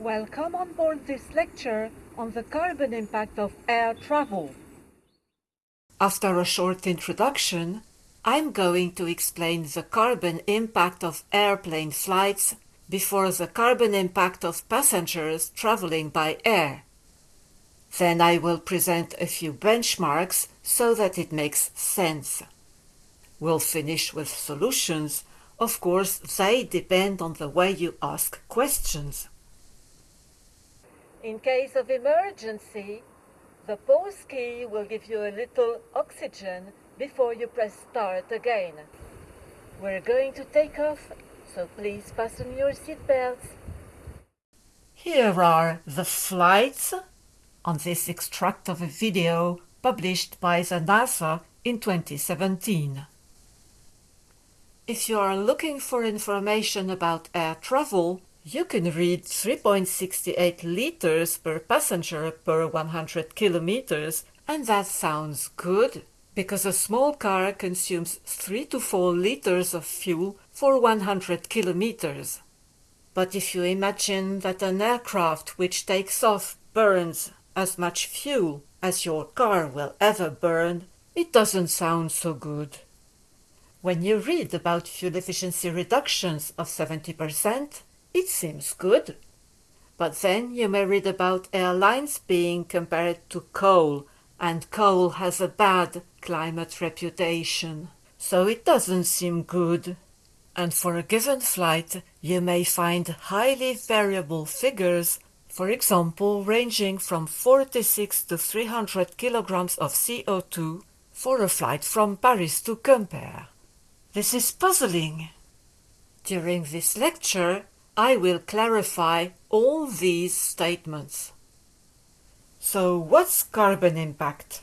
Welcome on board this lecture on the carbon impact of air travel. After a short introduction, I'm going to explain the carbon impact of airplane flights before the carbon impact of passengers traveling by air. Then I will present a few benchmarks so that it makes sense. We'll finish with solutions. Of course, they depend on the way you ask questions. In case of emergency, the pause key will give you a little oxygen before you press start again. We're going to take off, so please fasten your seatbelts. Here are the flights on this extract of a video published by the NASA in 2017. If you are looking for information about air travel, you can read 3.68 liters per passenger per 100 kilometers, and that sounds good, because a small car consumes 3 to 4 liters of fuel for 100 kilometers. But if you imagine that an aircraft which takes off burns as much fuel as your car will ever burn, it doesn't sound so good. When you read about fuel efficiency reductions of 70%, it seems good. But then you may read about airlines being compared to coal, and coal has a bad climate reputation. So it doesn't seem good. And for a given flight, you may find highly variable figures for example ranging from 46 to 300 kilograms of CO2 for a flight from Paris to Quimper. This is puzzling. During this lecture, I will clarify all these statements. So what's carbon impact?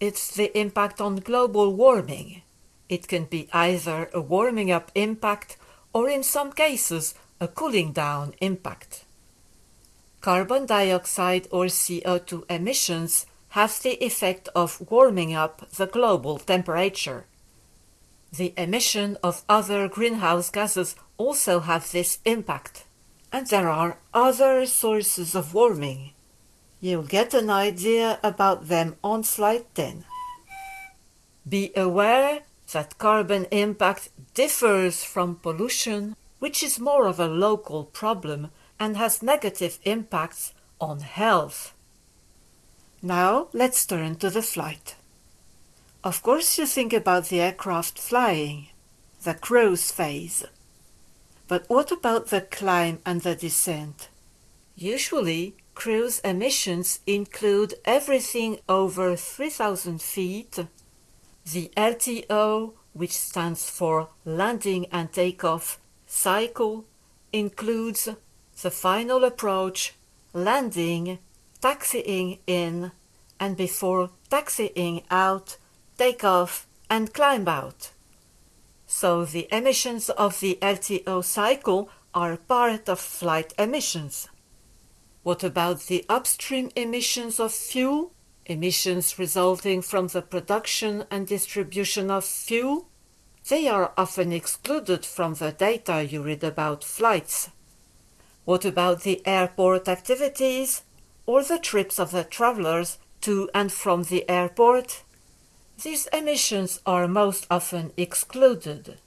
It's the impact on global warming. It can be either a warming up impact or in some cases a cooling down impact. Carbon dioxide or CO2 emissions have the effect of warming up the global temperature. The emission of other greenhouse gases also have this impact. And there are other sources of warming. You'll get an idea about them on slide 10. Be aware that carbon impact differs from pollution, which is more of a local problem and has negative impacts on health. Now let's turn to the flight. Of course you think about the aircraft flying, the cruise phase. But what about the climb and the descent? Usually, cruise emissions include everything over 3000 feet, the LTO, which stands for landing and takeoff cycle, includes the final approach, landing, taxiing in, and before taxiing out, take off and climb out. So the emissions of the LTO cycle are part of flight emissions. What about the upstream emissions of fuel? Emissions resulting from the production and distribution of fuel? They are often excluded from the data you read about flights. What about the airport activities or the trips of the travelers to and from the airport? These emissions are most often excluded.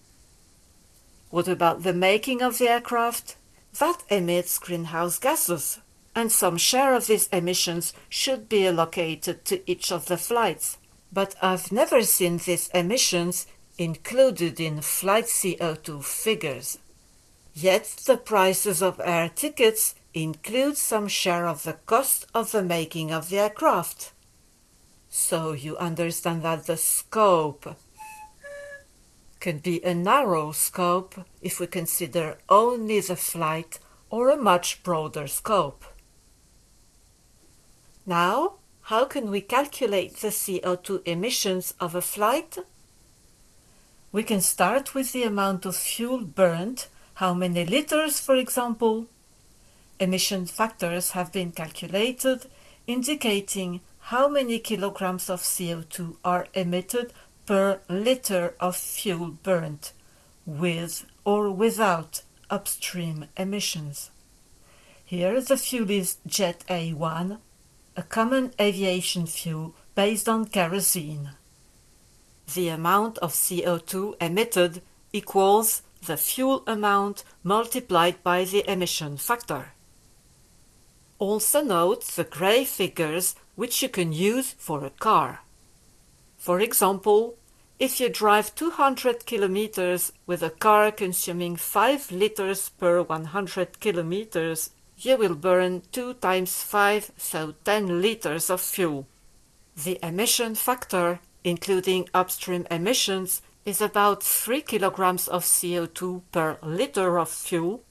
What about the making of the aircraft? That emits greenhouse gases, and some share of these emissions should be allocated to each of the flights. But I've never seen these emissions included in flight CO2 figures. Yet the prices of air tickets include some share of the cost of the making of the aircraft. So you understand that the scope can be a narrow scope if we consider only the flight or a much broader scope. Now, how can we calculate the CO2 emissions of a flight? We can start with the amount of fuel burned how many liters, for example? Emission factors have been calculated indicating how many kilograms of CO2 are emitted per liter of fuel burnt, with or without upstream emissions. Here the fuel is Jet A1, a common aviation fuel based on kerosene. The amount of CO2 emitted equals the fuel amount multiplied by the emission factor. Also note the grey figures which you can use for a car. For example, if you drive 200 kilometers with a car consuming 5 liters per 100 kilometers, you will burn 2 times 5, so 10 liters of fuel. The emission factor, including upstream emissions, is about 3 kilograms of CO2 per liter of fuel.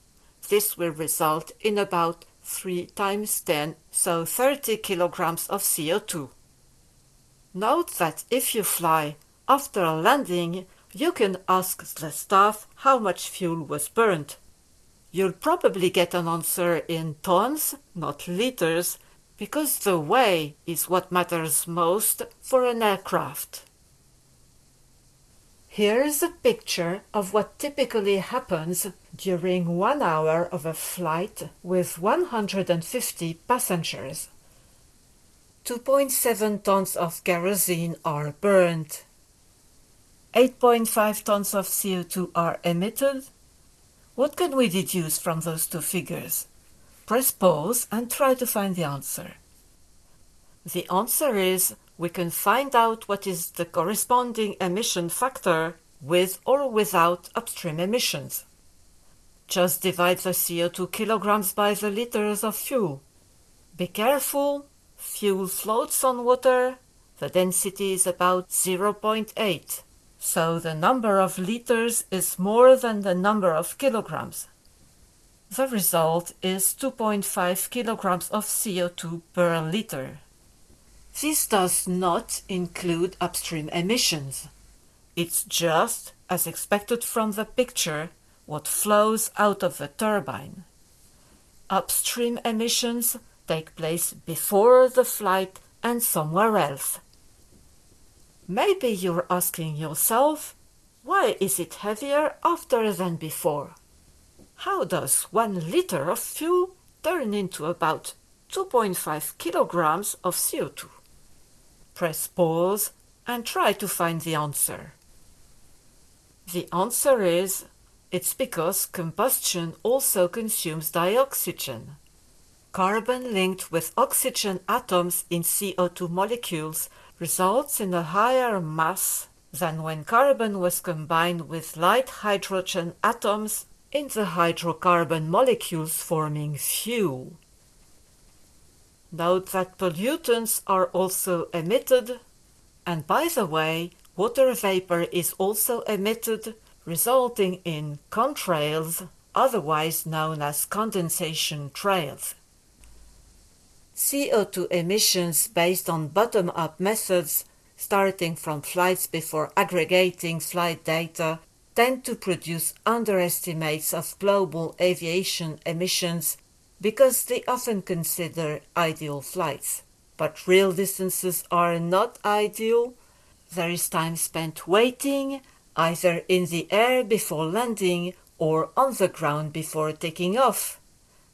This will result in about 3 times 10, so 30 kilograms of CO2. Note that if you fly after landing, you can ask the staff how much fuel was burnt. You'll probably get an answer in tons, not liters, because the way is what matters most for an aircraft. Here's a picture of what typically happens during one hour of a flight with 150 passengers. 2.7 tons of kerosene are burned. 8.5 tons of CO2 are emitted. What can we deduce from those two figures? Press pause and try to find the answer. The answer is we can find out what is the corresponding emission factor with or without upstream emissions. Just divide the CO2 kilograms by the liters of fuel. Be careful, fuel floats on water, the density is about 0.8, so the number of liters is more than the number of kilograms. The result is 2.5 kilograms of CO2 per liter. This does not include upstream emissions. It's just, as expected from the picture, what flows out of the turbine. Upstream emissions take place before the flight and somewhere else. Maybe you're asking yourself, why is it heavier after than before? How does one liter of fuel turn into about 2.5 kilograms of CO2? Press pause and try to find the answer. The answer is it's because combustion also consumes dioxygen. Carbon linked with oxygen atoms in CO2 molecules results in a higher mass than when carbon was combined with light hydrogen atoms in the hydrocarbon molecules forming fuel. Note that pollutants are also emitted, and by the way, water vapor is also emitted, resulting in contrails, otherwise known as condensation trails. CO2 emissions based on bottom-up methods, starting from flights before aggregating flight data, tend to produce underestimates of global aviation emissions because they often consider ideal flights. But real distances are not ideal. There is time spent waiting, either in the air before landing or on the ground before taking off.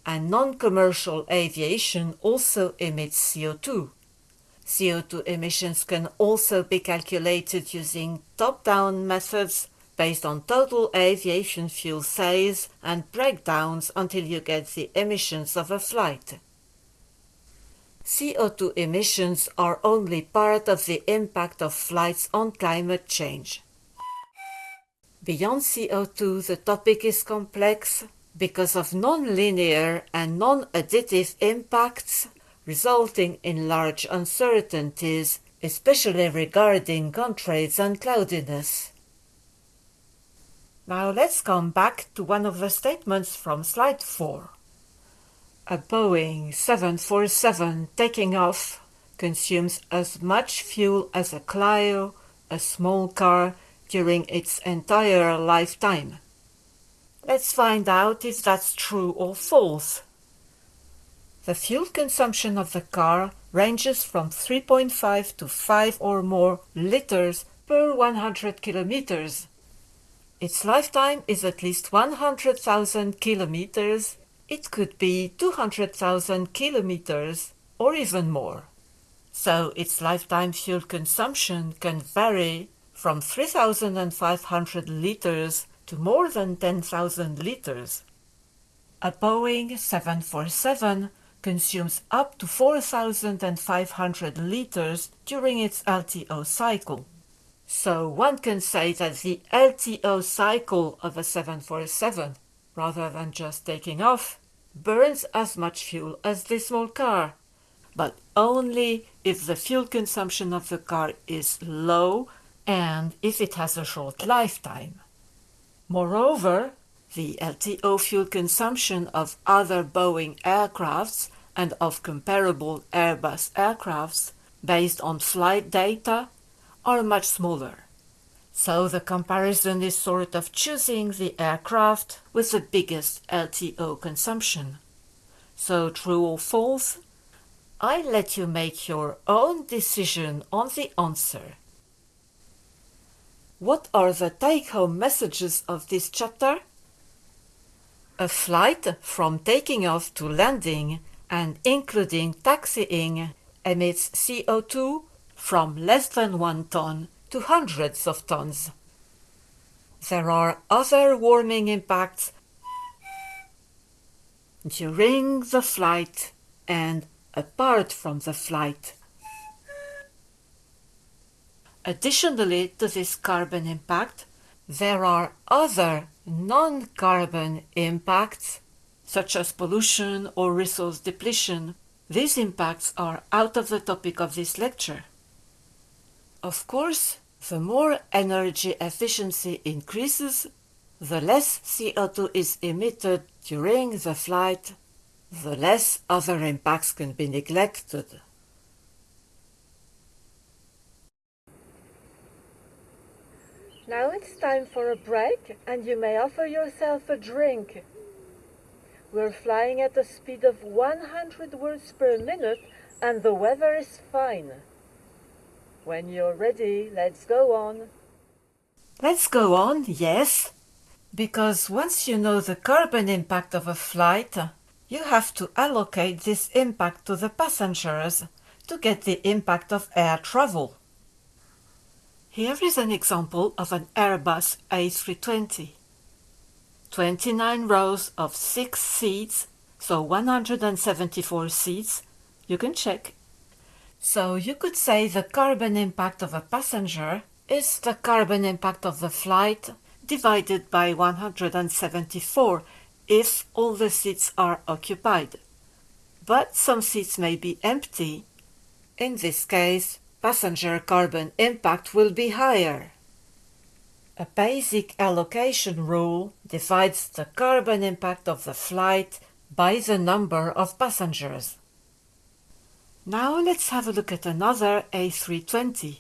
And non-commercial aviation also emits CO2. CO2 emissions can also be calculated using top-down methods based on total aviation fuel sales and breakdowns until you get the emissions of a flight. CO2 emissions are only part of the impact of flights on climate change. Beyond CO2 the topic is complex because of non-linear and non-additive impacts resulting in large uncertainties, especially regarding contrails and cloudiness. Now let's come back to one of the statements from slide 4. A Boeing 747 taking off consumes as much fuel as a Clio, a small car, during its entire lifetime. Let's find out if that's true or false. The fuel consumption of the car ranges from 3.5 to 5 or more liters per 100 kilometers its lifetime is at least 100,000 kilometers, it could be 200,000 kilometers or even more. So its lifetime fuel consumption can vary from 3,500 liters to more than 10,000 liters. A Boeing 747 consumes up to 4,500 liters during its LTO cycle. So one can say that the LTO cycle of a 747, rather than just taking off, burns as much fuel as this small car, but only if the fuel consumption of the car is low and if it has a short lifetime. Moreover, the LTO fuel consumption of other Boeing aircrafts and of comparable Airbus aircrafts based on flight data are much smaller. So the comparison is sort of choosing the aircraft with the biggest LTO consumption. So true or false? I let you make your own decision on the answer. What are the take-home messages of this chapter? A flight from taking off to landing and including taxiing emits CO2 from less than one ton to hundreds of tons. There are other warming impacts during the flight and apart from the flight. Additionally to this carbon impact, there are other non-carbon impacts, such as pollution or resource depletion. These impacts are out of the topic of this lecture. Of course, the more energy efficiency increases, the less CO2 is emitted during the flight, the less other impacts can be neglected. Now it's time for a break and you may offer yourself a drink. We're flying at a speed of 100 words per minute and the weather is fine. When you're ready, let's go on. Let's go on, yes. Because once you know the carbon impact of a flight, you have to allocate this impact to the passengers to get the impact of air travel. Here is an example of an Airbus A320. 29 rows of 6 seats, so 174 seats. You can check. So you could say the carbon impact of a passenger is the carbon impact of the flight divided by 174 if all the seats are occupied. But some seats may be empty. In this case, passenger carbon impact will be higher. A basic allocation rule divides the carbon impact of the flight by the number of passengers. Now let's have a look at another A320.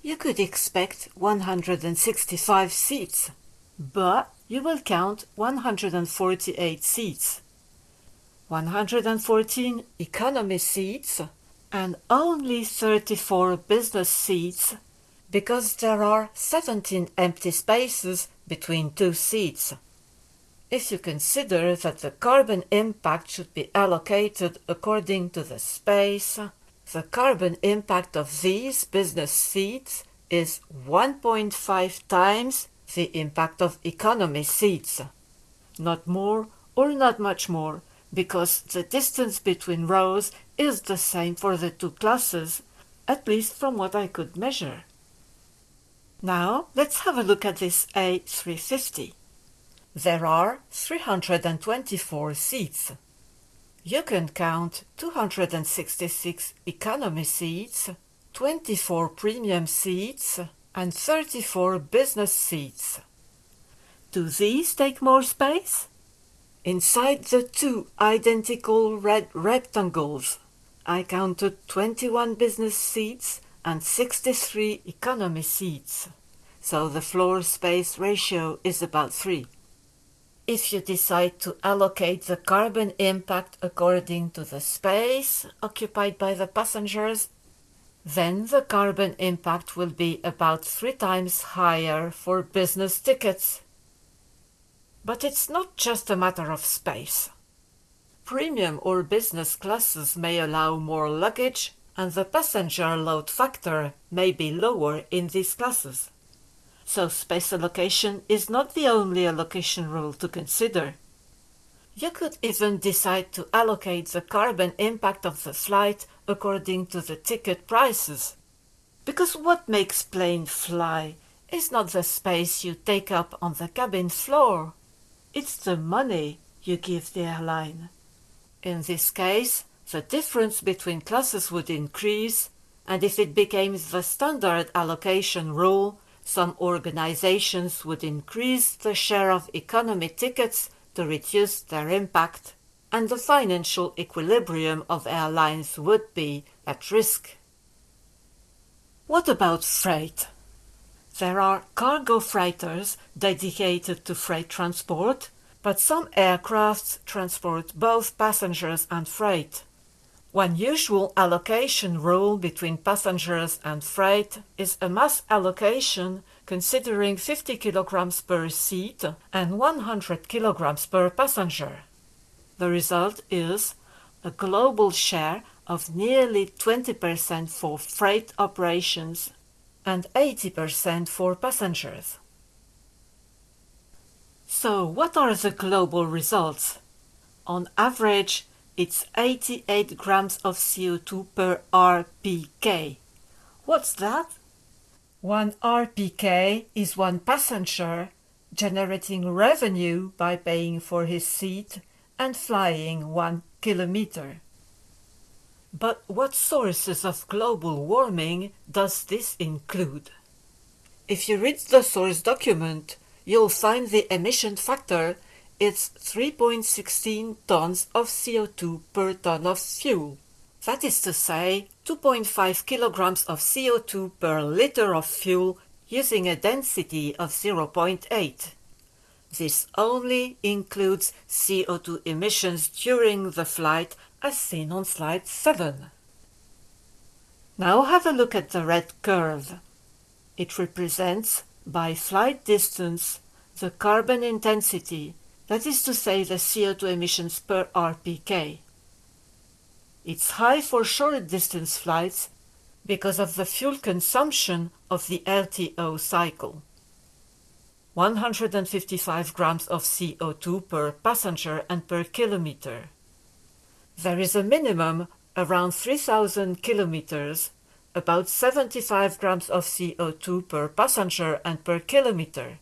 You could expect 165 seats, but you will count 148 seats. 114 economy seats and only 34 business seats because there are 17 empty spaces between two seats. If you consider that the carbon impact should be allocated according to the space, the carbon impact of these business seats is 1.5 times the impact of economy seats. Not more or not much more, because the distance between rows is the same for the two classes, at least from what I could measure. Now let's have a look at this A350. There are 324 seats. You can count 266 economy seats, 24 premium seats and 34 business seats. Do these take more space? Inside the two identical red rectangles, I counted 21 business seats and 63 economy seats, so the floor space ratio is about 3. If you decide to allocate the carbon impact according to the space occupied by the passengers, then the carbon impact will be about three times higher for business tickets. But it's not just a matter of space. Premium or business classes may allow more luggage and the passenger load factor may be lower in these classes. So space allocation is not the only allocation rule to consider. You could even decide to allocate the carbon impact of the flight according to the ticket prices. Because what makes plane fly is not the space you take up on the cabin floor. It's the money you give the airline. In this case, the difference between classes would increase, and if it became the standard allocation rule, some organizations would increase the share of economy tickets to reduce their impact, and the financial equilibrium of airlines would be at risk. What about freight? There are cargo freighters dedicated to freight transport, but some aircrafts transport both passengers and freight. One usual allocation rule between passengers and freight is a mass allocation considering 50 kilograms per seat and 100 kilograms per passenger. The result is a global share of nearly 20% for freight operations and 80% for passengers. So what are the global results? On average, it's 88 grams of CO2 per RPK. What's that? One RPK is one passenger generating revenue by paying for his seat and flying one kilometer. But what sources of global warming does this include? If you read the source document, you'll find the emission factor it's 3.16 tons of CO2 per ton of fuel. That is to say, 2.5 kilograms of CO2 per liter of fuel using a density of 0.8. This only includes CO2 emissions during the flight as seen on slide 7. Now have a look at the red curve. It represents, by flight distance, the carbon intensity that is to say the CO2 emissions per RPK. It's high for short distance flights because of the fuel consumption of the LTO cycle. 155 grams of CO2 per passenger and per kilometer. There is a minimum around 3000 kilometers, about 75 grams of CO2 per passenger and per kilometer.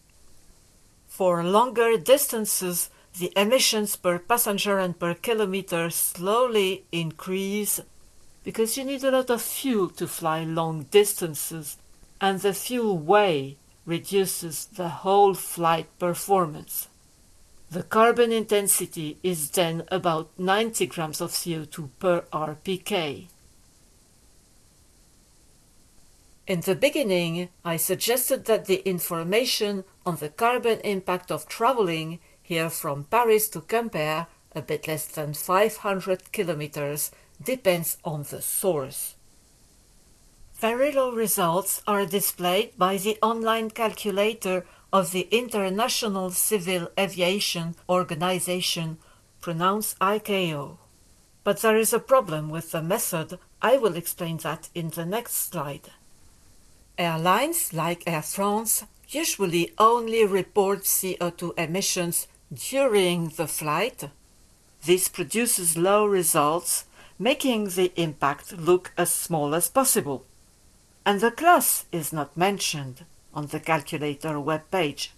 For longer distances, the emissions per passenger and per kilometer slowly increase because you need a lot of fuel to fly long distances and the fuel weigh reduces the whole flight performance. The carbon intensity is then about 90 grams of CO2 per RPK. In the beginning, I suggested that the information on the carbon impact of traveling here from Paris to Quimper, a bit less than 500 kilometers, depends on the source. Very low results are displayed by the online calculator of the International Civil Aviation Organization, pronounced ICAO. But there is a problem with the method. I will explain that in the next slide. Airlines like Air France usually only report CO2 emissions during the flight. This produces low results, making the impact look as small as possible. And the class is not mentioned on the calculator webpage.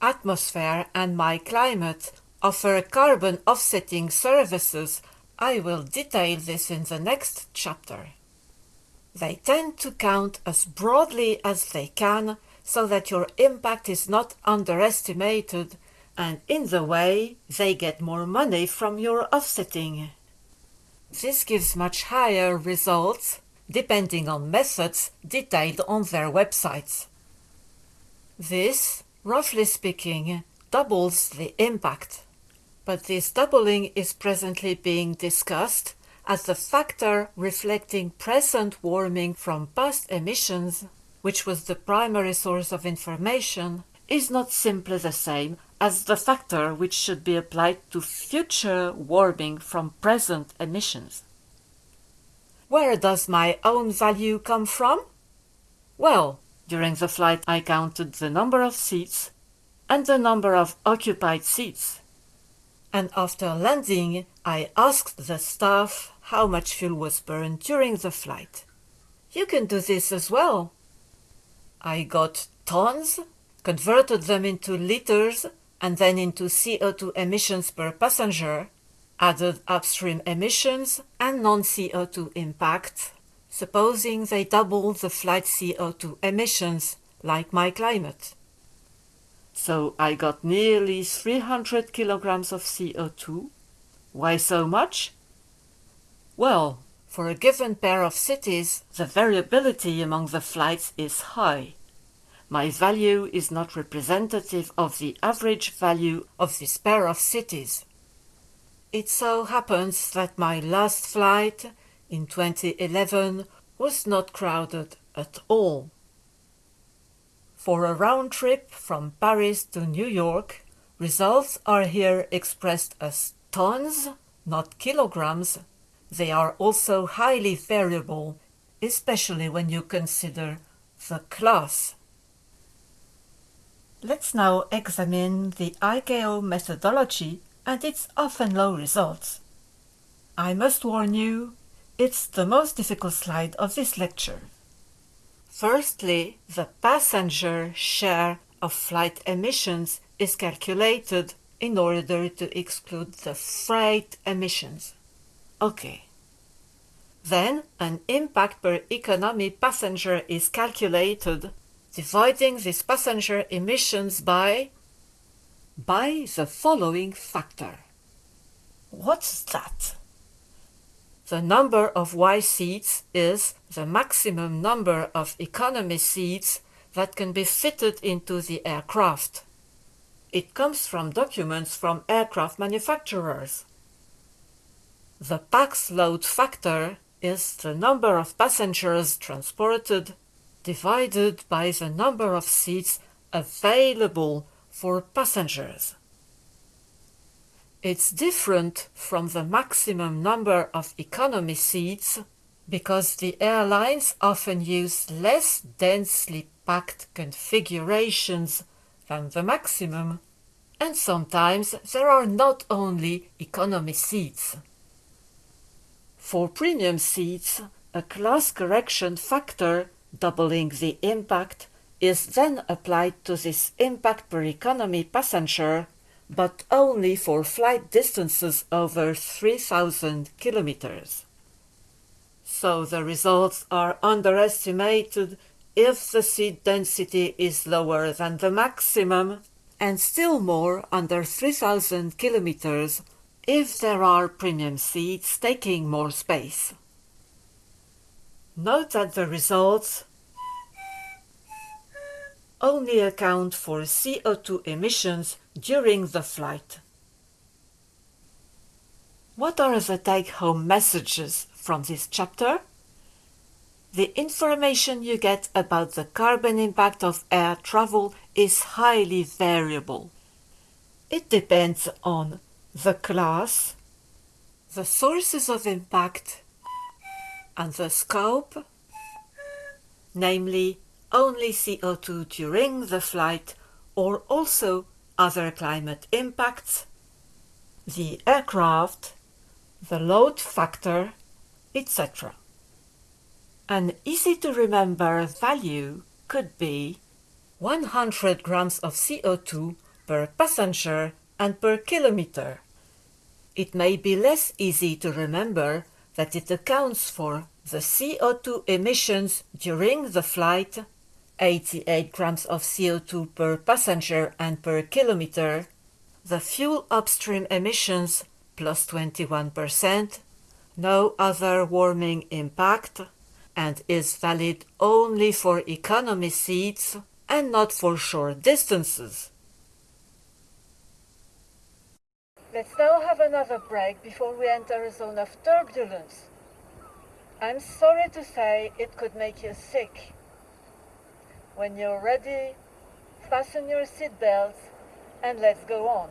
Atmosfair and My Climate offer carbon offsetting services. I will detail this in the next chapter. They tend to count as broadly as they can so that your impact is not underestimated and in the way they get more money from your offsetting. This gives much higher results depending on methods detailed on their websites. This, roughly speaking, doubles the impact. But this doubling is presently being discussed as a factor reflecting present warming from past emissions, which was the primary source of information, is not simply the same as the factor which should be applied to future warming from present emissions. Where does my own value come from? Well, during the flight I counted the number of seats and the number of occupied seats. And after landing, I asked the staff how much fuel was burned during the flight. You can do this as well. I got tons, converted them into liters, and then into CO2 emissions per passenger, added upstream emissions and non-CO2 impact, supposing they double the flight CO2 emissions, like my climate. So I got nearly 300 kilograms of CO2. Why so much? Well, for a given pair of cities, the variability among the flights is high. My value is not representative of the average value of this pair of cities. It so happens that my last flight in 2011 was not crowded at all. For a round trip from Paris to New York, results are here expressed as tons, not kilograms, they are also highly variable, especially when you consider the class. Let's now examine the ICAO methodology and its often low results. I must warn you, it's the most difficult slide of this lecture. Firstly, the passenger share of flight emissions is calculated in order to exclude the freight emissions. Okay. Then an impact per economy passenger is calculated, dividing these passenger emissions by by the following factor. What's that? The number of Y seats is the maximum number of economy seats that can be fitted into the aircraft. It comes from documents from aircraft manufacturers. The pax load factor is the number of passengers transported divided by the number of seats available for passengers. It's different from the maximum number of economy seats because the airlines often use less densely packed configurations than the maximum, and sometimes there are not only economy seats. For premium seats, a class correction factor doubling the impact is then applied to this impact per economy passenger, but only for flight distances over 3000 kilometers. So the results are underestimated if the seat density is lower than the maximum, and still more under 3000 kilometers if there are premium seats taking more space. Note that the results only account for CO2 emissions during the flight. What are the take-home messages from this chapter? The information you get about the carbon impact of air travel is highly variable. It depends on the class, the sources of impact, and the scope, namely only CO2 during the flight or also other climate impacts, the aircraft, the load factor, etc. An easy to remember value could be 100 grams of CO2 per passenger and per kilometer. It may be less easy to remember that it accounts for the CO2 emissions during the flight, 88 grams of CO2 per passenger and per kilometer, the fuel upstream emissions plus 21%, no other warming impact, and is valid only for economy seats and not for short distances. Let's now have another break before we enter a zone of turbulence. I'm sorry to say it could make you sick. When you're ready, fasten your seatbelts, and let's go on.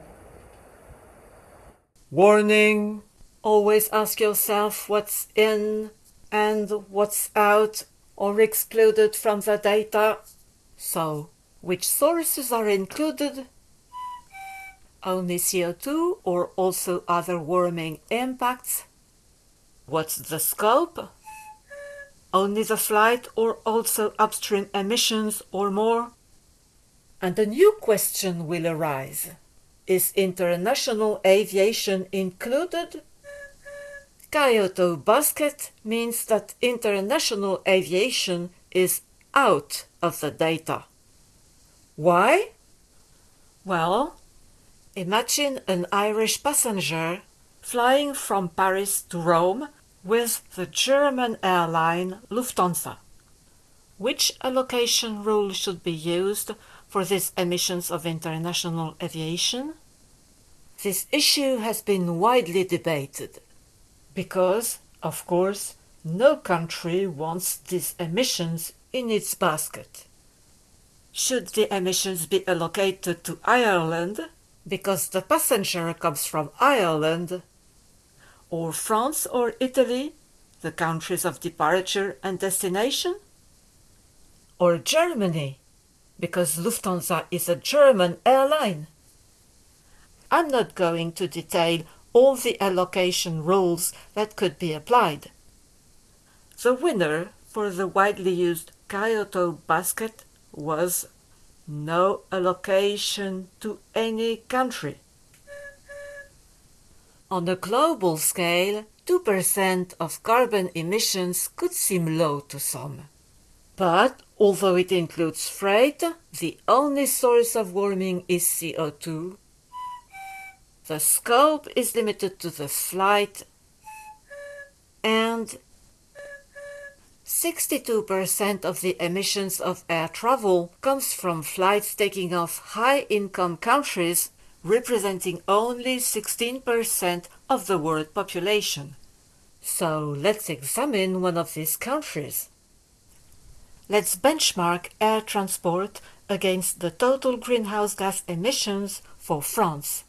Warning! Always ask yourself what's in and what's out or excluded from the data. So, which sources are included? Only CO2 or also other warming impacts? What's the scope? Only the flight or also upstream emissions or more? And a new question will arise. Is international aviation included? Kyoto basket means that international aviation is out of the data. Why? Well, imagine an Irish passenger flying from Paris to Rome with the German airline Lufthansa. Which allocation rule should be used for these emissions of international aviation? This issue has been widely debated because, of course, no country wants these emissions in its basket. Should the emissions be allocated to Ireland because the passenger comes from Ireland, or France or Italy, the countries of departure and destination, or Germany because Lufthansa is a German airline. I'm not going to detail all the allocation rules that could be applied. The winner for the widely used Kyoto basket was no allocation to any country. On a global scale, 2% of carbon emissions could seem low to some. But although it includes freight, the only source of warming is CO2. The scope is limited to the flight and 62% of the emissions of air travel comes from flights taking off high-income countries, representing only 16% of the world population. So let's examine one of these countries. Let's benchmark air transport against the total greenhouse gas emissions for France.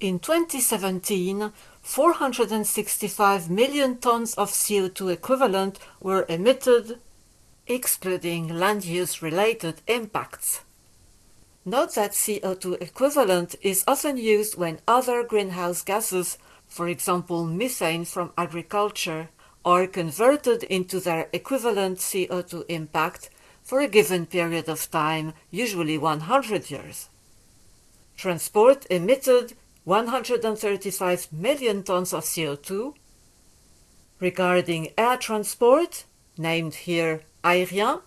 In 2017, 465 million tons of CO2 equivalent were emitted, excluding land use related impacts. Note that CO2 equivalent is often used when other greenhouse gases, for example methane from agriculture, are converted into their equivalent CO2 impact for a given period of time, usually 100 years. Transport emitted 135 million tons of CO2. Regarding air transport, named here aérien,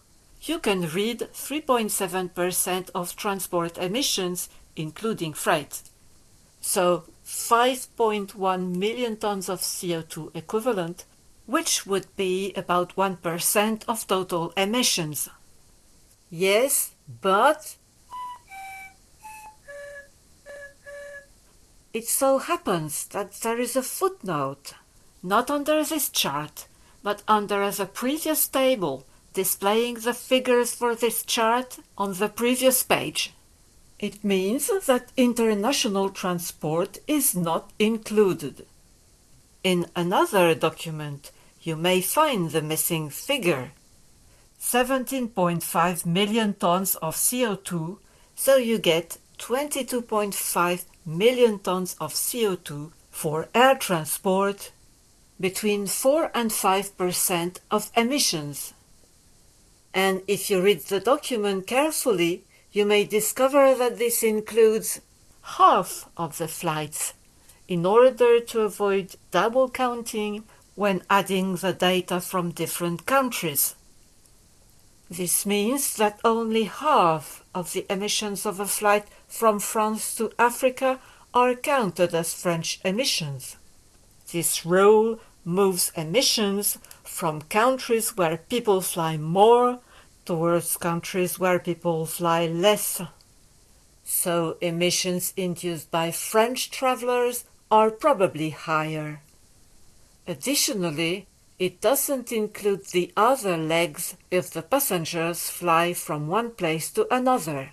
you can read 3.7% of transport emissions, including freight. So 5.1 million tons of CO2 equivalent which would be about 1% of total emissions. Yes, but it so happens that there is a footnote, not under this chart, but under the previous table displaying the figures for this chart on the previous page. It means that international transport is not included. In another document, you may find the missing figure. 17.5 million tons of CO2, so you get 22.5 million tons of CO2 for air transport, between 4 and 5% of emissions. And if you read the document carefully, you may discover that this includes half of the flights in order to avoid double counting when adding the data from different countries. This means that only half of the emissions of a flight from France to Africa are counted as French emissions. This rule moves emissions from countries where people fly more towards countries where people fly less. So emissions induced by French travelers are probably higher. Additionally, it doesn't include the other legs if the passengers fly from one place to another.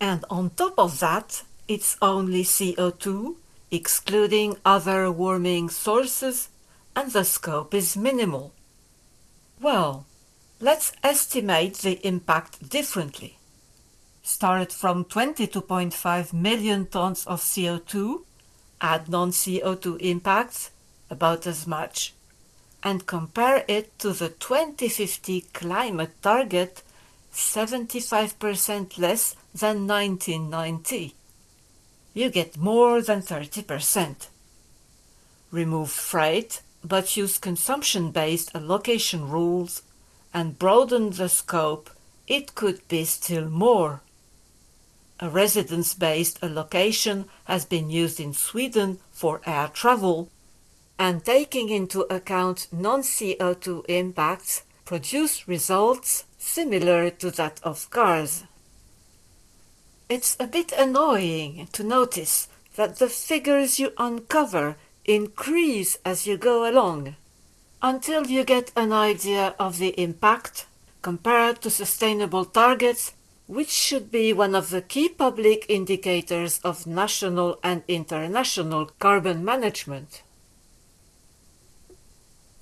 And on top of that, it's only CO2, excluding other warming sources, and the scope is minimal. Well, let's estimate the impact differently. Start from 22.5 million tons of CO2, add non-CO2 impacts, about as much, and compare it to the 2050 climate target 75% less than 1990. You get more than 30%. Remove freight, but use consumption-based allocation rules and broaden the scope, it could be still more. A residence-based allocation has been used in Sweden for air travel and taking into account non-CO2 impacts produce results similar to that of cars. It's a bit annoying to notice that the figures you uncover increase as you go along, until you get an idea of the impact compared to sustainable targets, which should be one of the key public indicators of national and international carbon management.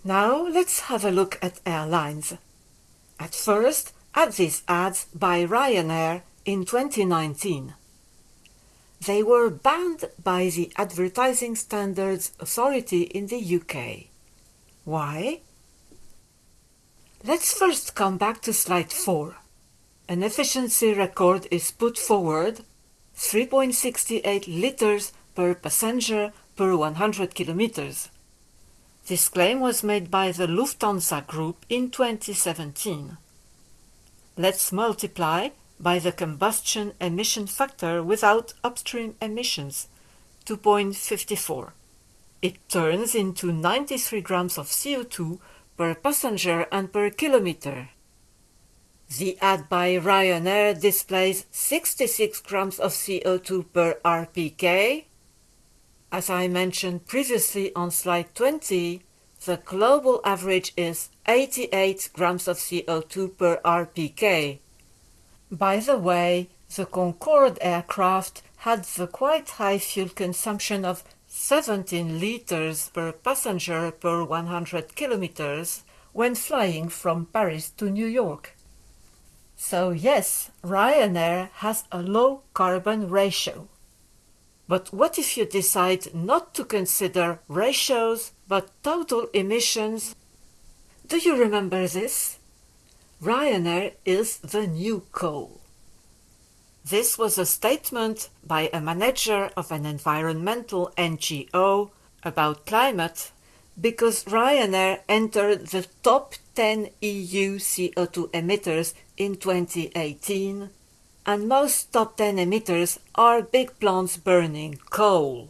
Now let's have a look at airlines. At first, at these ads by Ryanair in 2019. They were banned by the Advertising Standards Authority in the UK. Why? Let's first come back to slide 4. An efficiency record is put forward 3.68 liters per passenger per 100 kilometers. This claim was made by the Lufthansa Group in 2017. Let's multiply by the combustion emission factor without upstream emissions, 2.54. It turns into 93 grams of CO2 per passenger and per kilometer. The ad by Ryanair displays 66 grams of CO2 per RPK as I mentioned previously on slide 20, the global average is 88 grams of CO2 per RPK. By the way, the Concorde aircraft had the quite high fuel consumption of 17 liters per passenger per 100 kilometers when flying from Paris to New York. So yes, Ryanair has a low carbon ratio. But what if you decide not to consider ratios but total emissions? Do you remember this? Ryanair is the new coal. This was a statement by a manager of an environmental NGO about climate because Ryanair entered the top 10 EU CO2 emitters in 2018 and most top 10 emitters are big plants burning coal.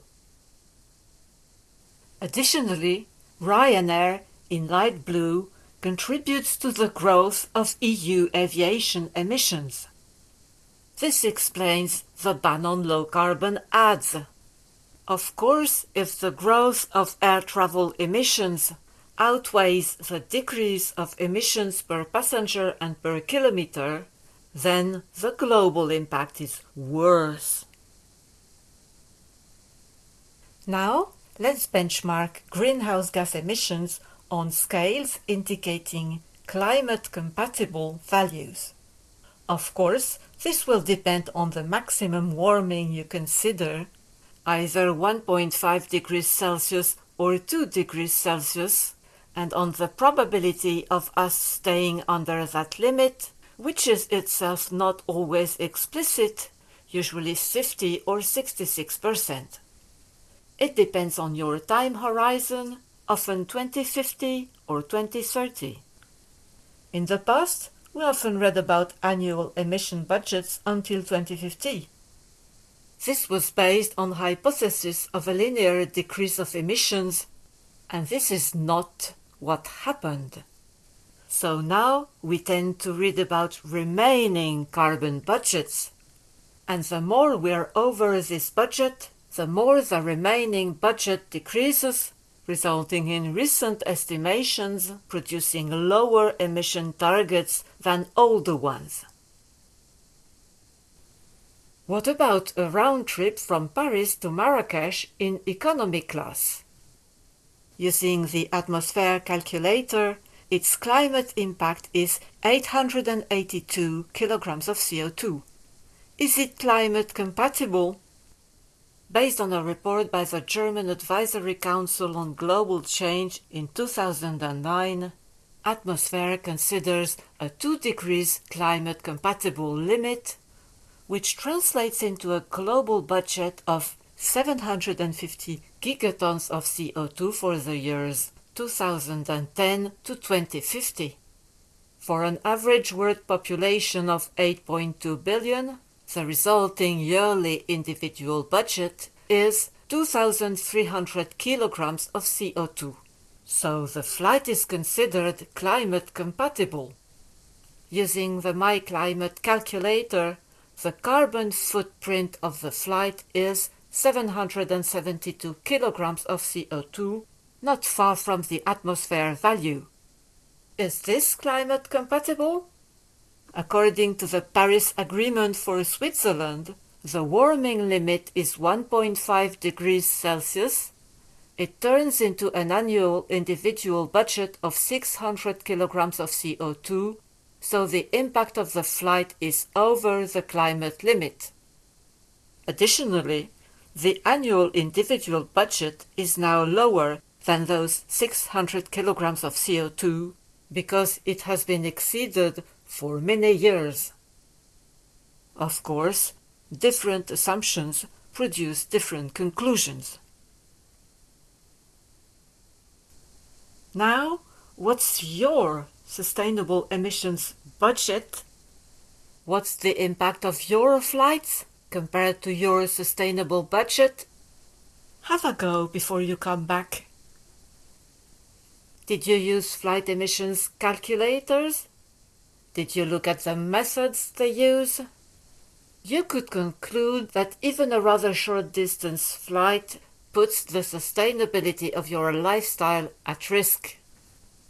Additionally, Ryanair, in light blue, contributes to the growth of EU aviation emissions. This explains the ban on low-carbon ads. Of course, if the growth of air travel emissions outweighs the decrease of emissions per passenger and per kilometer, then the global impact is worse. Now, let's benchmark greenhouse gas emissions on scales indicating climate-compatible values. Of course, this will depend on the maximum warming you consider, either 1.5 degrees Celsius or 2 degrees Celsius, and on the probability of us staying under that limit which is itself not always explicit, usually 50 or 66%. It depends on your time horizon, often 2050 or 2030. In the past, we often read about annual emission budgets until 2050. This was based on hypothesis of a linear decrease of emissions, and this is not what happened. So now we tend to read about remaining carbon budgets. And the more we're over this budget, the more the remaining budget decreases, resulting in recent estimations producing lower emission targets than older ones. What about a round trip from Paris to Marrakesh in economy class? Using the Atmosfair calculator, its climate impact is 882 kilograms of CO2. Is it climate compatible? Based on a report by the German Advisory Council on Global Change in 2009, Atmosfair considers a 2 degrees climate compatible limit which translates into a global budget of 750 gigatons of CO2 for the years 2010 to 2050. For an average world population of 8.2 billion, the resulting yearly individual budget is 2,300 kilograms of CO2. So the flight is considered climate compatible. Using the MyClimate calculator, the carbon footprint of the flight is 772 kilograms of CO2, not far from the Atmosfair value. Is this climate compatible? According to the Paris Agreement for Switzerland, the warming limit is 1.5 degrees Celsius. It turns into an annual individual budget of 600 kilograms of CO2 so the impact of the flight is over the climate limit. Additionally, the annual individual budget is now lower than those 600 kilograms of CO2 because it has been exceeded for many years. Of course, different assumptions produce different conclusions. Now, what's your sustainable emissions budget. What's the impact of your flights compared to your sustainable budget? Have a go before you come back. Did you use flight emissions calculators? Did you look at the methods they use? You could conclude that even a rather short distance flight puts the sustainability of your lifestyle at risk.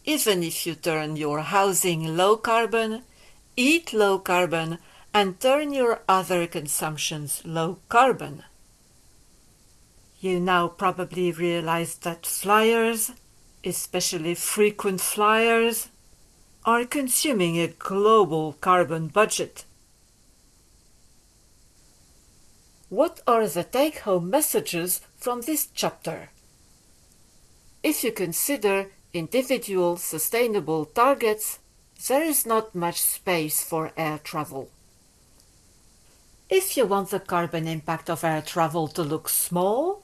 Even if you turn your housing low carbon, eat low carbon, and turn your other consumptions low carbon. You now probably realize that flyers, especially frequent flyers, are consuming a global carbon budget. What are the take-home messages from this chapter? If you consider individual sustainable targets, there is not much space for air travel. If you want the carbon impact of air travel to look small,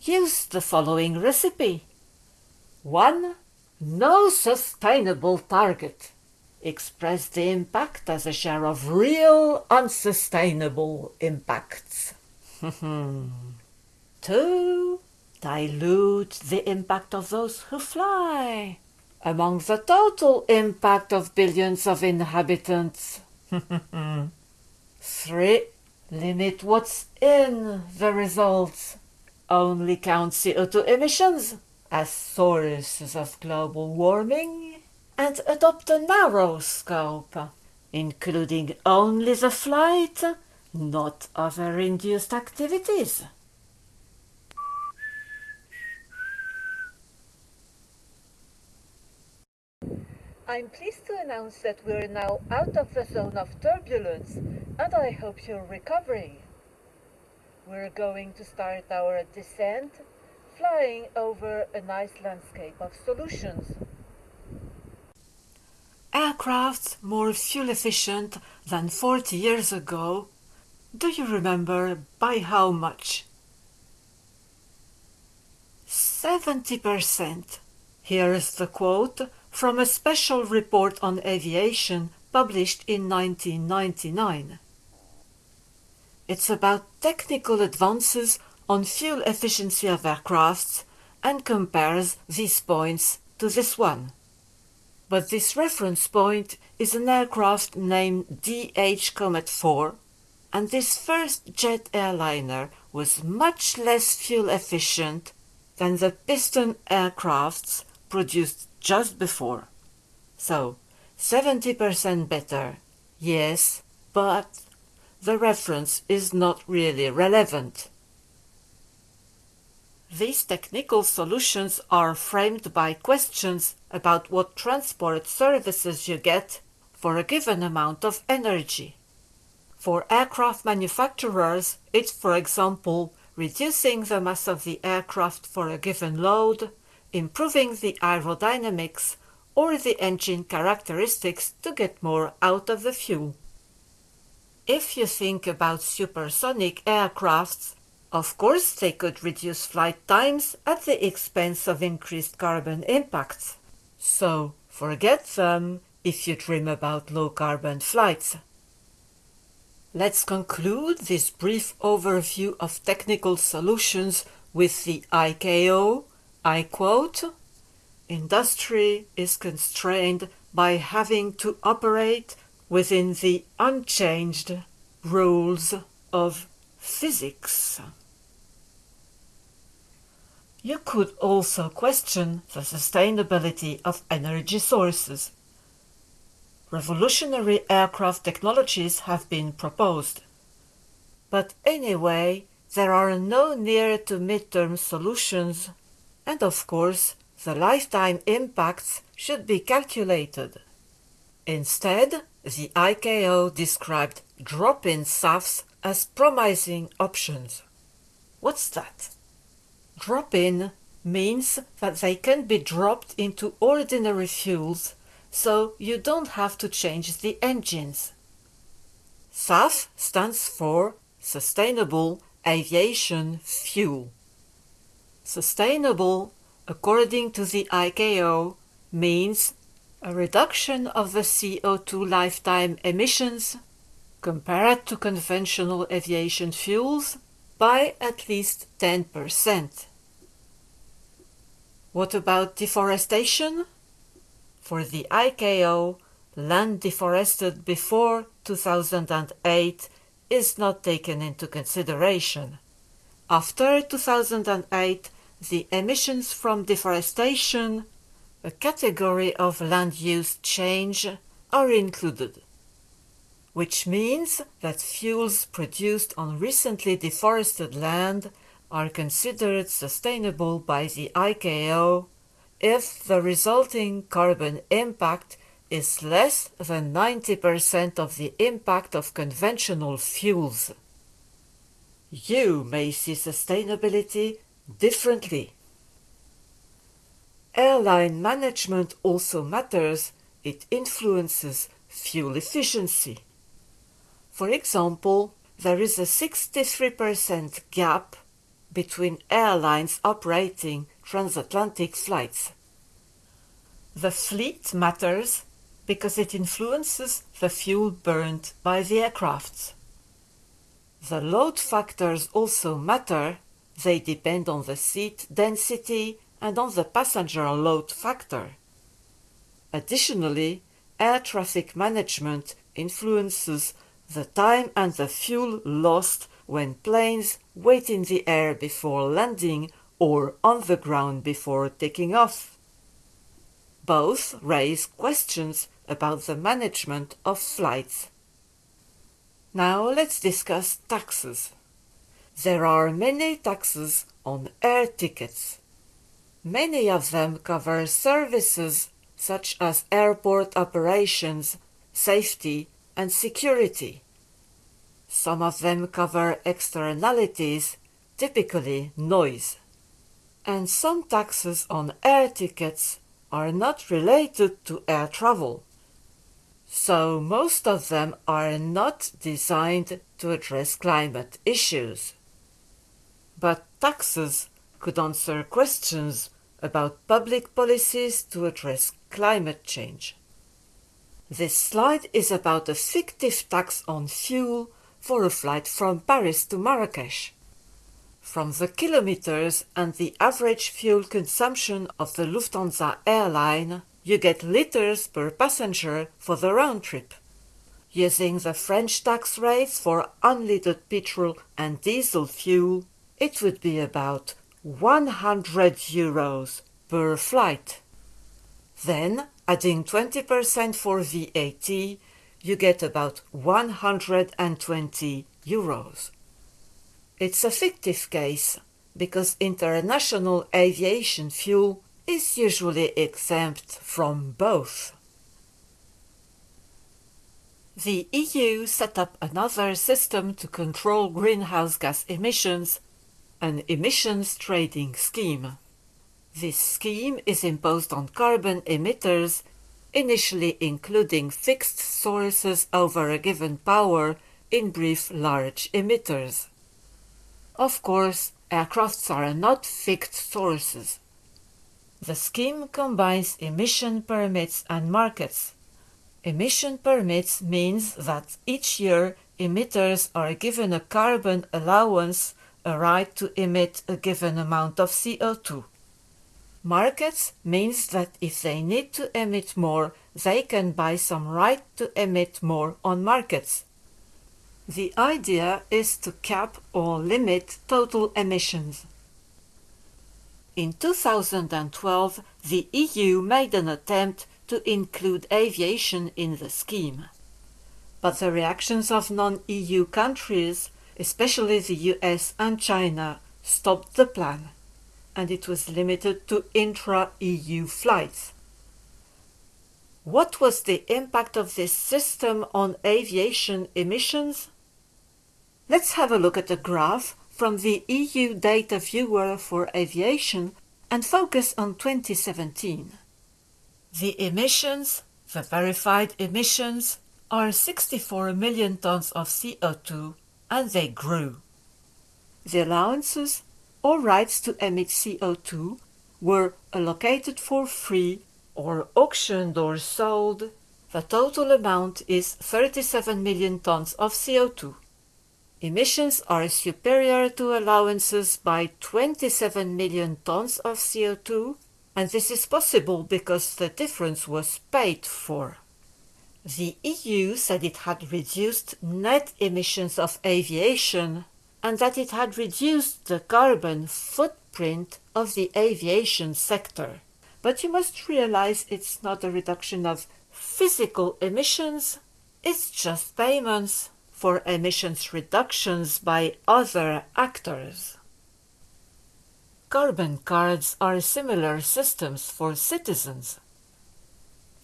use the following recipe. 1. No sustainable target. Express the impact as a share of real unsustainable impacts. 2 dilute the impact of those who fly among the total impact of billions of inhabitants. 3. Limit what's in the results. Only count CO2 emissions as sources of global warming and adopt a narrow scope, including only the flight, not other induced activities. I'm pleased to announce that we're now out of the zone of turbulence and I hope you're recovering. We're going to start our descent flying over a nice landscape of solutions. Aircrafts more fuel efficient than 40 years ago. Do you remember by how much? 70%. Here is the quote from a special report on aviation published in 1999. It's about technical advances on fuel efficiency of aircrafts and compares these points to this one. But this reference point is an aircraft named DH Comet 4 and this first jet airliner was much less fuel efficient than the piston aircrafts produced just before. So, 70% better, yes, but the reference is not really relevant. These technical solutions are framed by questions about what transport services you get for a given amount of energy. For aircraft manufacturers, it's, for example, reducing the mass of the aircraft for a given load, improving the aerodynamics or the engine characteristics to get more out of the fuel. If you think about supersonic aircrafts, of course they could reduce flight times at the expense of increased carbon impacts. So forget them if you dream about low carbon flights. Let's conclude this brief overview of technical solutions with the ICAO. I quote, Industry is constrained by having to operate within the unchanged rules of physics. You could also question the sustainability of energy sources revolutionary aircraft technologies have been proposed. But anyway, there are no near to midterm solutions, and of course, the lifetime impacts should be calculated. Instead, the ICAO described drop-in SAFs as promising options. What's that? Drop-in means that they can be dropped into ordinary fuels so you don't have to change the engines. SAF stands for Sustainable Aviation Fuel. Sustainable, according to the ICAO, means a reduction of the CO2 lifetime emissions compared to conventional aviation fuels by at least 10%. What about deforestation? For the ICAO, land deforested before 2008 is not taken into consideration. After 2008, the emissions from deforestation, a category of land use change, are included. Which means that fuels produced on recently deforested land are considered sustainable by the ICAO if the resulting carbon impact is less than 90% of the impact of conventional fuels. You may see sustainability differently. Airline management also matters, it influences fuel efficiency. For example, there is a 63% gap between airlines operating transatlantic flights. The fleet matters because it influences the fuel burned by the aircrafts. The load factors also matter, they depend on the seat density and on the passenger load factor. Additionally, air traffic management influences the time and the fuel lost when planes wait in the air before landing or on the ground before taking off. Both raise questions about the management of flights. Now let's discuss taxes. There are many taxes on air tickets. Many of them cover services such as airport operations, safety and security. Some of them cover externalities, typically noise and some taxes on air tickets are not related to air travel. So most of them are not designed to address climate issues. But taxes could answer questions about public policies to address climate change. This slide is about a fictive tax on fuel for a flight from Paris to Marrakesh. From the kilometers and the average fuel consumption of the Lufthansa airline, you get liters per passenger for the round trip. Using the French tax rates for unleaded petrol and diesel fuel, it would be about 100 euros per flight. Then, adding 20% for VAT, you get about 120 euros. It's a fictive case because international aviation fuel is usually exempt from both. The EU set up another system to control greenhouse gas emissions, an emissions trading scheme. This scheme is imposed on carbon emitters, initially including fixed sources over a given power, in brief large emitters. Of course, aircrafts are not fixed sources. The scheme combines emission permits and markets. Emission permits means that each year emitters are given a carbon allowance, a right to emit a given amount of CO2. Markets means that if they need to emit more, they can buy some right to emit more on markets. The idea is to cap or limit total emissions. In 2012, the EU made an attempt to include aviation in the scheme. But the reactions of non-EU countries, especially the US and China, stopped the plan, and it was limited to intra-EU flights. What was the impact of this system on aviation emissions? Let's have a look at a graph from the EU Data Viewer for Aviation and focus on 2017. The emissions, the verified emissions, are 64 million tons of CO2 and they grew. The allowances or rights to emit CO2 were allocated for free or auctioned or sold. The total amount is 37 million tons of CO2 emissions are superior to allowances by 27 million tons of CO2, and this is possible because the difference was paid for. The EU said it had reduced net emissions of aviation and that it had reduced the carbon footprint of the aviation sector. But you must realize it's not a reduction of physical emissions, it's just payments for emissions reductions by other actors. Carbon cards are similar systems for citizens.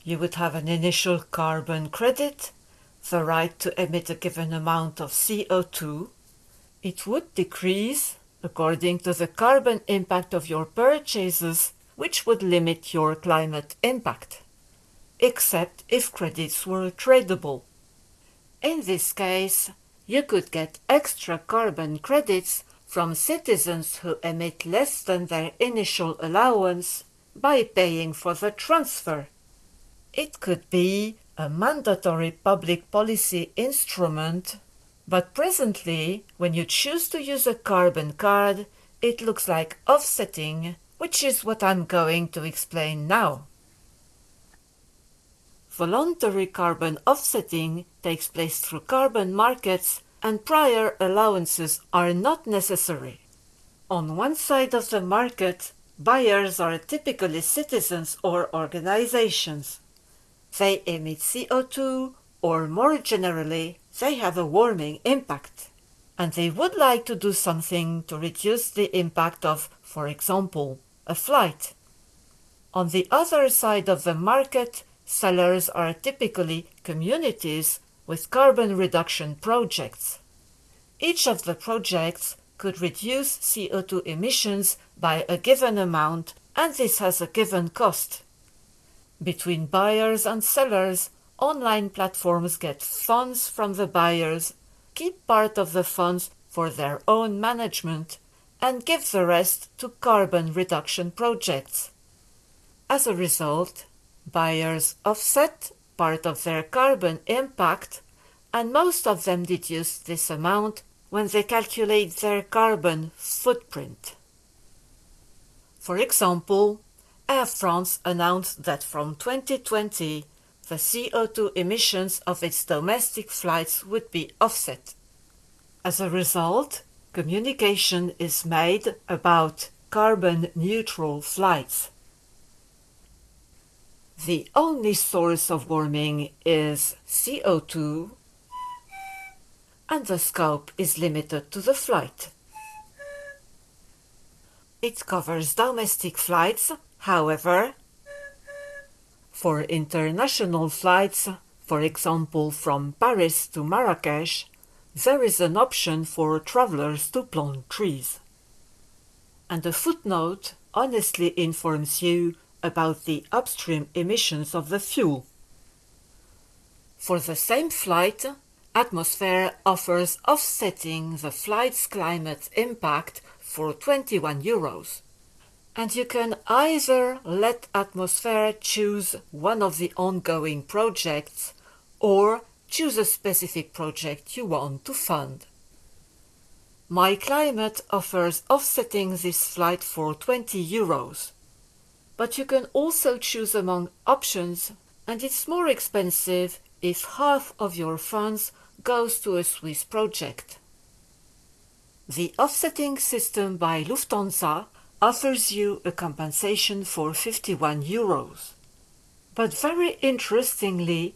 You would have an initial carbon credit, the right to emit a given amount of CO2. It would decrease according to the carbon impact of your purchases, which would limit your climate impact, except if credits were tradable. In this case, you could get extra carbon credits from citizens who emit less than their initial allowance by paying for the transfer. It could be a mandatory public policy instrument, but presently, when you choose to use a carbon card, it looks like offsetting, which is what I'm going to explain now. Voluntary carbon offsetting takes place through carbon markets and prior allowances are not necessary. On one side of the market, buyers are typically citizens or organizations. They emit CO2 or more generally, they have a warming impact. And they would like to do something to reduce the impact of, for example, a flight. On the other side of the market, Sellers are typically communities with carbon reduction projects. Each of the projects could reduce CO2 emissions by a given amount and this has a given cost. Between buyers and sellers, online platforms get funds from the buyers, keep part of the funds for their own management, and give the rest to carbon reduction projects. As a result, Buyers offset part of their carbon impact and most of them deduce this amount when they calculate their carbon footprint. For example, Air France announced that from 2020 the CO2 emissions of its domestic flights would be offset. As a result, communication is made about carbon neutral flights. The only source of warming is CO2 and the scope is limited to the flight. It covers domestic flights, however, for international flights, for example from Paris to Marrakesh, there is an option for travelers to plant trees. And a footnote honestly informs you about the upstream emissions of the fuel. For the same flight, Atmosfair offers offsetting the flight's climate impact for 21 euros. And you can either let Atmosfair choose one of the ongoing projects or choose a specific project you want to fund. My Climate offers offsetting this flight for 20 euros. But you can also choose among options and it's more expensive if half of your funds goes to a Swiss project. The offsetting system by Lufthansa offers you a compensation for 51 euros. But very interestingly,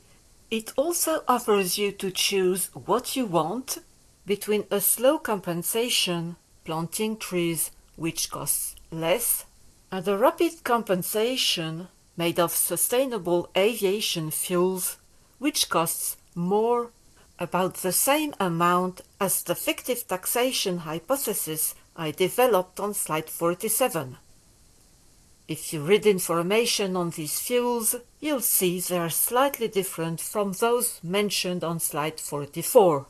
it also offers you to choose what you want between a slow compensation, planting trees, which costs less, and a rapid compensation made of sustainable aviation fuels, which costs more about the same amount as the fictive taxation hypothesis I developed on slide 47. If you read information on these fuels, you'll see they are slightly different from those mentioned on slide 44.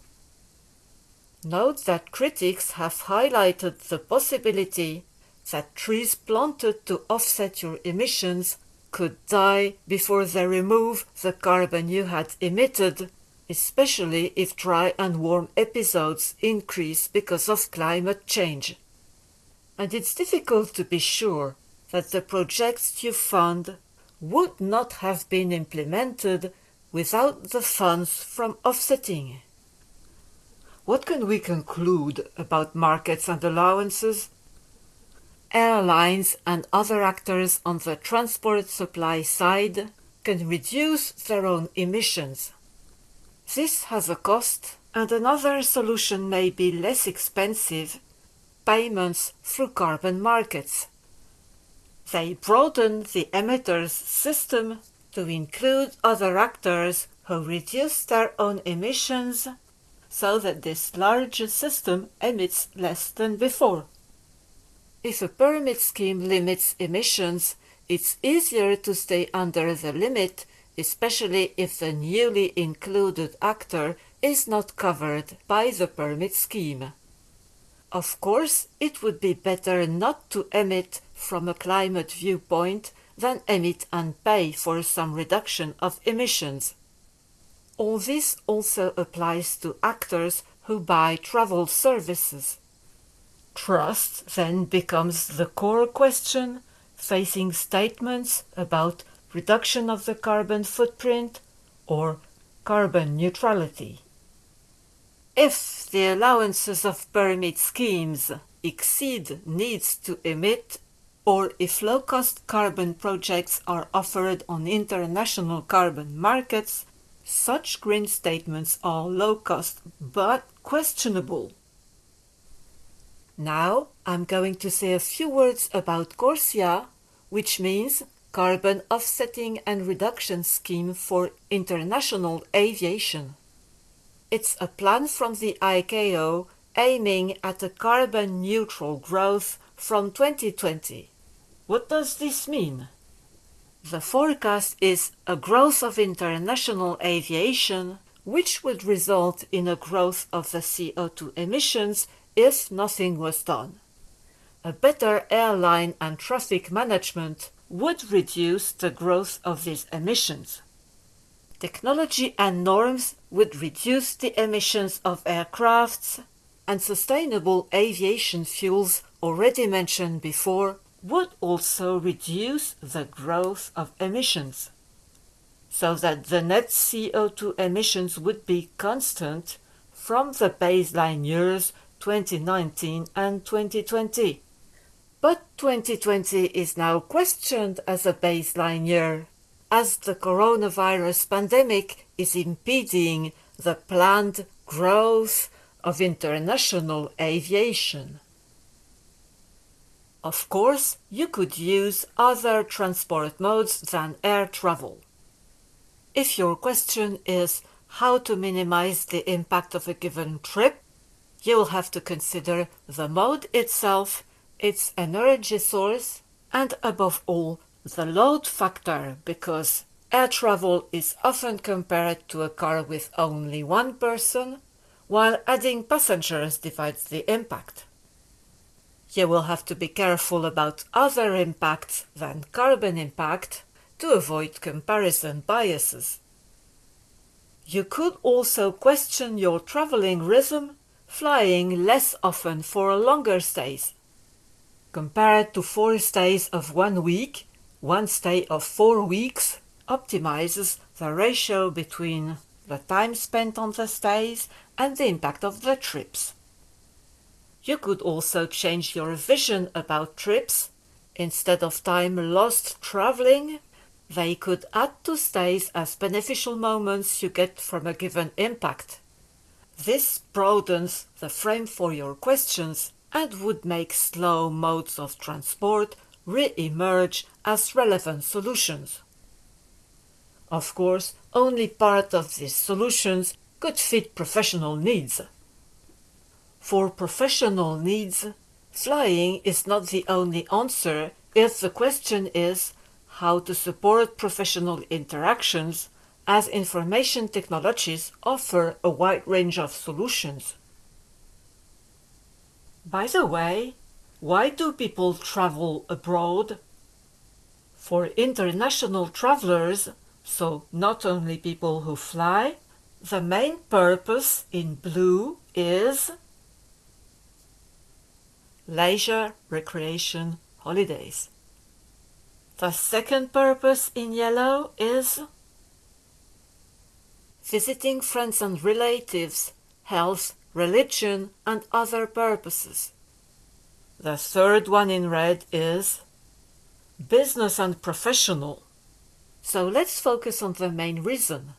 Note that critics have highlighted the possibility that trees planted to offset your emissions could die before they remove the carbon you had emitted especially if dry and warm episodes increase because of climate change. And it's difficult to be sure that the projects you fund would not have been implemented without the funds from offsetting. What can we conclude about markets and allowances? Airlines and other actors on the transport supply side can reduce their own emissions this has a cost, and another solution may be less expensive payments through carbon markets. They broaden the emitters system to include other actors who reduce their own emissions so that this larger system emits less than before. If a permit scheme limits emissions, it's easier to stay under the limit especially if the newly included actor is not covered by the permit scheme. Of course, it would be better not to emit from a climate viewpoint than emit and pay for some reduction of emissions. All this also applies to actors who buy travel services. Trust then becomes the core question, facing statements about reduction of the carbon footprint, or carbon neutrality. If the allowances of permit schemes exceed needs to emit, or if low-cost carbon projects are offered on international carbon markets, such green statements are low-cost but questionable. Now I'm going to say a few words about CORSIA, which means Carbon Offsetting and Reduction Scheme for International Aviation. It's a plan from the ICAO aiming at a carbon neutral growth from 2020. What does this mean? The forecast is a growth of international aviation, which would result in a growth of the CO2 emissions if nothing was done. A better airline and traffic management would reduce the growth of these emissions. Technology and norms would reduce the emissions of aircrafts, and sustainable aviation fuels already mentioned before would also reduce the growth of emissions, so that the net CO2 emissions would be constant from the baseline years 2019 and 2020. But 2020 is now questioned as a baseline year, as the coronavirus pandemic is impeding the planned growth of international aviation. Of course, you could use other transport modes than air travel. If your question is how to minimize the impact of a given trip, you will have to consider the mode itself, its energy source, and above all, the load factor because air travel is often compared to a car with only one person, while adding passengers divides the impact. You will have to be careful about other impacts than carbon impact to avoid comparison biases. You could also question your traveling rhythm, flying less often for longer stays. Compared to four stays of one week, one stay of four weeks optimizes the ratio between the time spent on the stays and the impact of the trips. You could also change your vision about trips. Instead of time lost traveling, they could add to stays as beneficial moments you get from a given impact. This broadens the frame for your questions and would make slow modes of transport re-emerge as relevant solutions. Of course, only part of these solutions could fit professional needs. For professional needs, flying is not the only answer if the question is how to support professional interactions as information technologies offer a wide range of solutions. By the way, why do people travel abroad? For international travelers, so not only people who fly, the main purpose in blue is leisure, recreation, holidays. The second purpose in yellow is visiting friends and relatives, health, religion, and other purposes. The third one in red is business and professional. So let's focus on the main reason.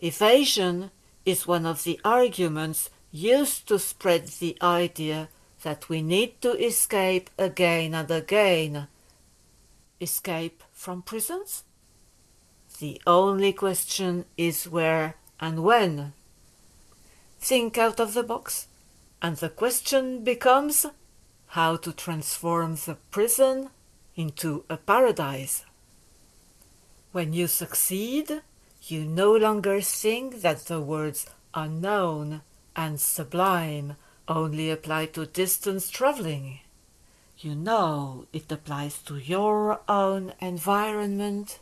Evasion is one of the arguments used to spread the idea that we need to escape again and again. Escape from prisons? The only question is where and when. Think out of the box, and the question becomes how to transform the prison into a paradise. When you succeed, you no longer think that the words unknown and sublime only apply to distance traveling. You know it applies to your own environment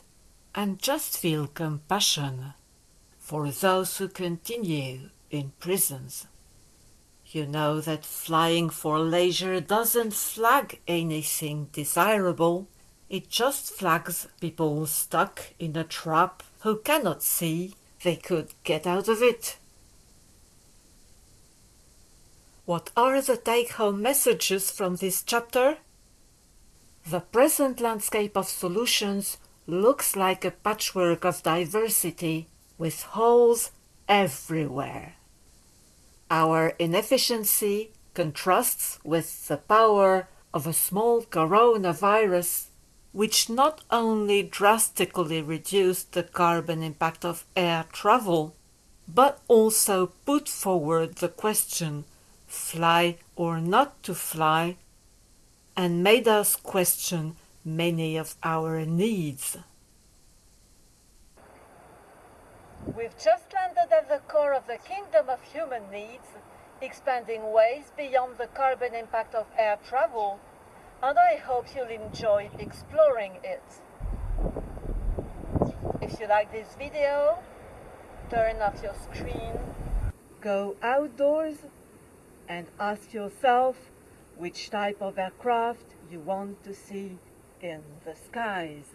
and just feel compassion for those who continue in prisons. You know that flying for leisure doesn't flag anything desirable, it just flags people stuck in a trap who cannot see they could get out of it. What are the take-home messages from this chapter? The present landscape of solutions looks like a patchwork of diversity with holes everywhere. Our inefficiency contrasts with the power of a small coronavirus which not only drastically reduced the carbon impact of air travel, but also put forward the question fly or not to fly and made us question many of our needs. We've just landed at the core of the kingdom of human needs, expanding ways beyond the carbon impact of air travel, and I hope you'll enjoy exploring it. If you like this video, turn off your screen, Go outdoors and ask yourself which type of aircraft you want to see in the skies.